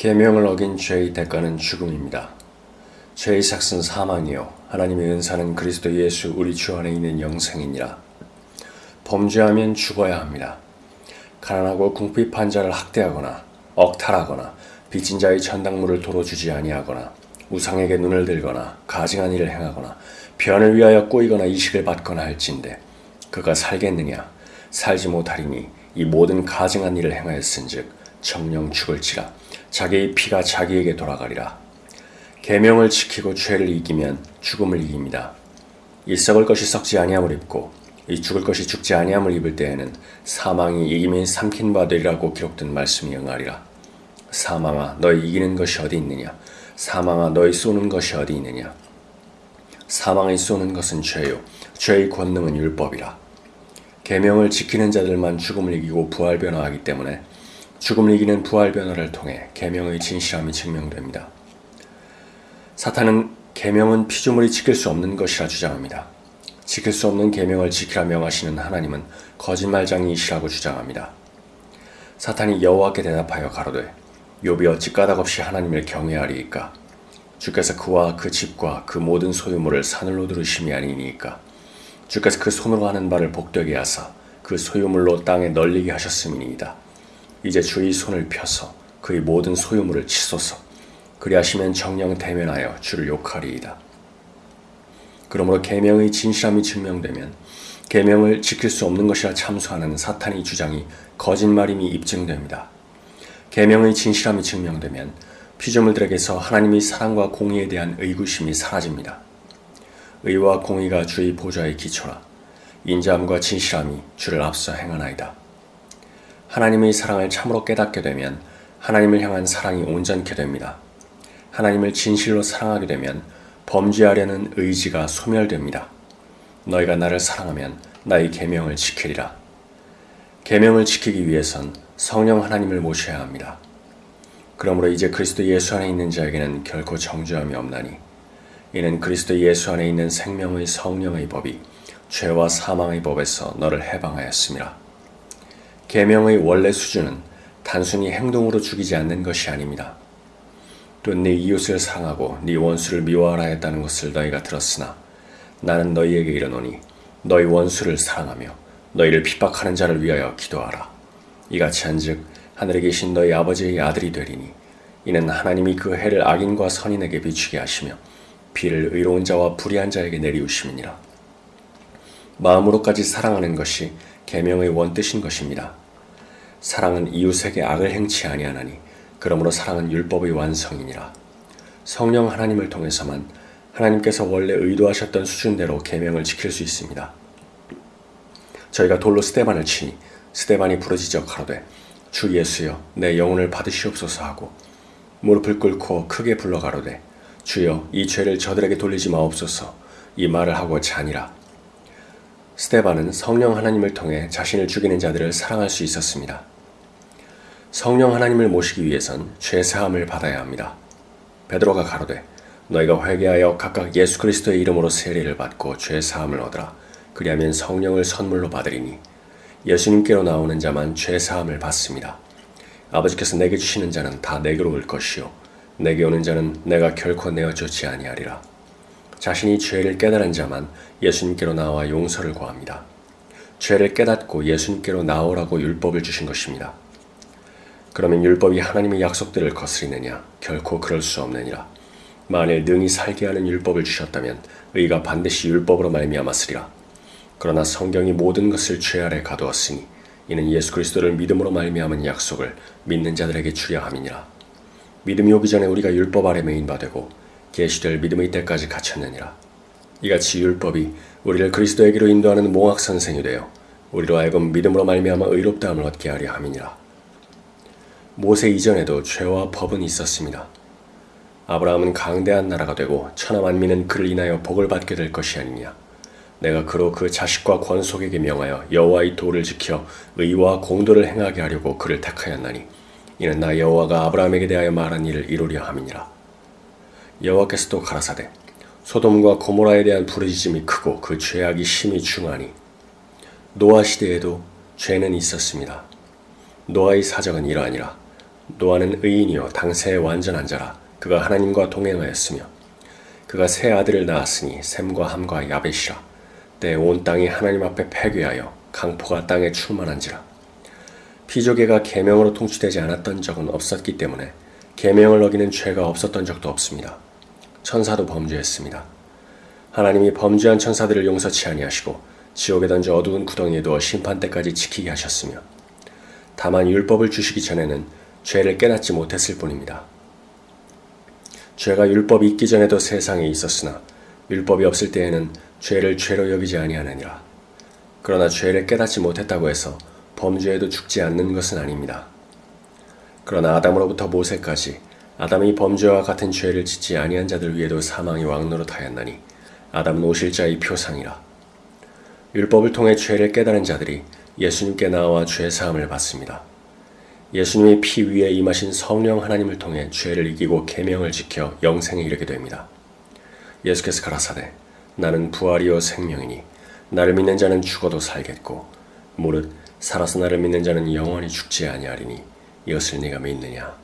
계명을 어긴 죄의 대가는 죽음입니다. 죄의 삭은 사망이요 하나님의 은사는 그리스도 예수 우리 주 안에 있는 영생이니라. 범죄하면 죽어야 합니다. 가난하고 궁핍한 자를 학대하거나 억탈하거나 빚진 자의 전당물을 도로 주지 아니하거나 우상에게 눈을 들거나 가증한 일을 행하거나 변을 위하여 꼬이거나 이식을 받거나 할진대 그가 살겠느냐 살지 못하리니 이 모든 가증한 일을 행하였은즉 정령 죽을지라 자기의 피가 자기에게 돌아가리라. 계명을 지키고 죄를 이기면 죽음을 이깁니다. 이 썩을 것이 썩지 아니함을 입고 이 죽을 것이 죽지 아니함을 입을 때에는 사망이 이김이 삼킨 바 되리라고 기록된 말씀이 응하리라. 사망아 너희 이기는 것이 어디 있느냐? 사망아 너희 쏘는 것이 어디 있느냐? 사망이 쏘는 것은 죄요. 죄의 권능은 율법이라. 계명을 지키는 자들만 죽음을 이기고 부활 변화하기 때문에 죽음을 이기는 부활 변화를 통해 계명의 진실함이 증명됩니다. 사탄은 계명은 피조물이 지킬 수 없는 것이라 주장합니다. 지킬 수 없는 계명을 지키라 명하시는 하나님은 거짓말장이시라고 주장합니다. 사탄이 여호와께 대답하여 가로되 욥이 어찌 까닭없이 하나님을 경외하리이까 주께서 그와 그 집과 그 모든 소유물을 사늘로 들으심이 아니니까 주께서 그 손으로 하는 바를 복되게 하사 그 소유물로 땅에 널리게 하셨음이니이다. 이제 주의 손을 펴서 그의 모든 소유물을 치소서 그리하시면 정령 대면하여 주를 욕하리이다. 그러므로 계명의 진실함이 증명되면 계명을 지킬 수 없는 것이라 참수하는 사탄의 주장이 거짓말임이 입증됩니다. 계명의 진실함이 증명되면 피조물들에게서 하나님의 사랑과 공의에 대한 의구심이 사라집니다. 의와 공의가 주의 보좌의 기초라 인자함과 진실함이 주를 앞서 행하나이다. 하나님의 사랑을 참으로 깨닫게 되면 하나님을 향한 사랑이 온전케 됩니다. 하나님을 진실로 사랑하게 되면 범죄하려는 의지가 소멸됩니다. 너희가 나를 사랑하면 나의 계명을 지키리라. 계명을 지키기 위해선 성령 하나님을 모셔야 합니다. 그러므로 이제 그리스도 예수 안에 있는 자에게는 결코 정죄함이 없나니 이는 그리스도 예수 안에 있는 생명의 성령의 법이 죄와 사망의 법에서 너를 해방하였습니다. 계명의 원래 수준은 단순히 행동으로 죽이지 않는 것이 아닙니다. 또 네 이웃을 사랑하고 네 원수를 미워하라 했다는 것을 너희가 들었으나 나는 너희에게 이르노니 너희 원수를 사랑하며 너희를 핍박하는 자를 위하여 기도하라. 이같이 한즉 하늘에 계신 너희 아버지의 아들이 되리니 이는 하나님이 그 해를 악인과 선인에게 비추게 하시며 비를 의로운 자와 불의한 자에게 내리우심이니라. 마음으로까지 사랑하는 것이 계명의 원뜻인 것입니다. 사랑은 이웃에게 악을 행치 아니하나니 그러므로 사랑은 율법의 완성이니라. 성령 하나님을 통해서만 하나님께서 원래 의도하셨던 수준대로 계명을 지킬 수 있습니다. 저희가 돌로 스테반을 치니 스테반이 부러지적 하로되 주 예수여 내 영혼을 받으시옵소서 하고 무릎을 꿇고 크게 불러 가로되 주여 이 죄를 저들에게 돌리지 마옵소서 이 말을 하고 자니라. 스테반은 성령 하나님을 통해 자신을 죽이는 자들을 사랑할 수 있었습니다. 성령 하나님을 모시기 위해선 죄 사함을 받아야 합니다. 베드로가 가로되 너희가 회개하여 각각 예수 그리스도의 이름으로 세례를 받고 죄 사함을 얻으라. 그리하면 성령을 선물로 받으리니 예수님께로 나오는 자만 죄 사함을 받습니다. 아버지께서 내게 주시는 자는 다 내게로 올 것이요 내게 오는 자는 내가 결코 내어 쫓지 아니하리라. 자신이 죄를 깨달은 자만 예수님께로 나와 용서를 구합니다. 죄를 깨닫고 예수님께로 나오라고 율법을 주신 것입니다. 그러면 율법이 하나님의 약속들을 거스리느냐? 결코 그럴 수 없느니라. 만일 능히 살게 하는 율법을 주셨다면 의가 반드시 율법으로 말미암았으리라. 그러나 성경이 모든 것을 죄 아래 가두었으니 이는 예수 그리스도를 믿음으로 말미암은 약속을 믿는 자들에게 주려 함이니라. 믿음이 오기 전에 우리가 율법 아래 메인바 되고 계시될 믿음의 때까지 갇혔느니라. 이같이 율법이 우리를 그리스도에게로 인도하는 몽학 선생이 되어 우리로 하여금 믿음으로 말미암아 의롭다함을 얻게 하려 함이니라. 모세 이전에도 죄와 법은 있었습니다. 아브라함은 강대한 나라가 되고 천하 만민은 그를 인하여 복을 받게 될 것이 아니냐. 내가 그로 그 자식과 권속에게 명하여 여호와의 도를 지켜 의와 공도를 행하게 하려고 그를 택하였나니 이는 나 여호와가 아브라함에게 대하여 말한 일을 이루려 함이니라. 여호와께서도 가라사대 소돔과 고모라에 대한 부르짖음이 크고 그 죄악이 심히 중하니 노아 시대에도 죄는 있었습니다. 노아의 사적은 이러하니라. 노아는 의인이요 당세의 완전한 자라 그가 하나님과 동행하였으며 그가 세 아들을 낳았으니 셈과 함과 야벳이라 때 온 땅이 하나님 앞에 패괴하여 강포가 땅에 충만한지라 피조계가 계명으로 통치되지 않았던 적은 없었기 때문에 계명을 어기는 죄가 없었던 적도 없습니다. 천사도 범죄했습니다. 하나님이 범죄한 천사들을 용서치 아니하시고 지옥에 던져 어두운 구덩이에 두어 심판 때까지 지키게 하셨으며 다만 율법을 주시기 전에는 죄를 깨닫지 못했을 뿐입니다. 죄가 율법이 있기 전에도 세상에 있었으나 율법이 없을 때에는 죄를 죄로 여기지 아니하느니라. 그러나 죄를 깨닫지 못했다고 해서 범죄에도 죽지 않는 것은 아닙니다. 그러나 아담으로부터 모세까지 아담이 범죄와 같은 죄를 짓지 아니한 자들 위에도 사망이 왕노릇하였나니 아담은 오실자의 표상이라. 율법을 통해 죄를 깨달은 자들이 예수님께 나와 죄 사함을 받습니다. 예수님의 피 위에 임하신 성령 하나님을 통해 죄를 이기고 계명을 지켜 영생에 이르게 됩니다. 예수께서 가라사대 나는 부활이요 생명이니 나를 믿는 자는 죽어도 살겠고 무릇 살아서 나를 믿는 자는 영원히 죽지 아니하리니 이것을 네가 믿느냐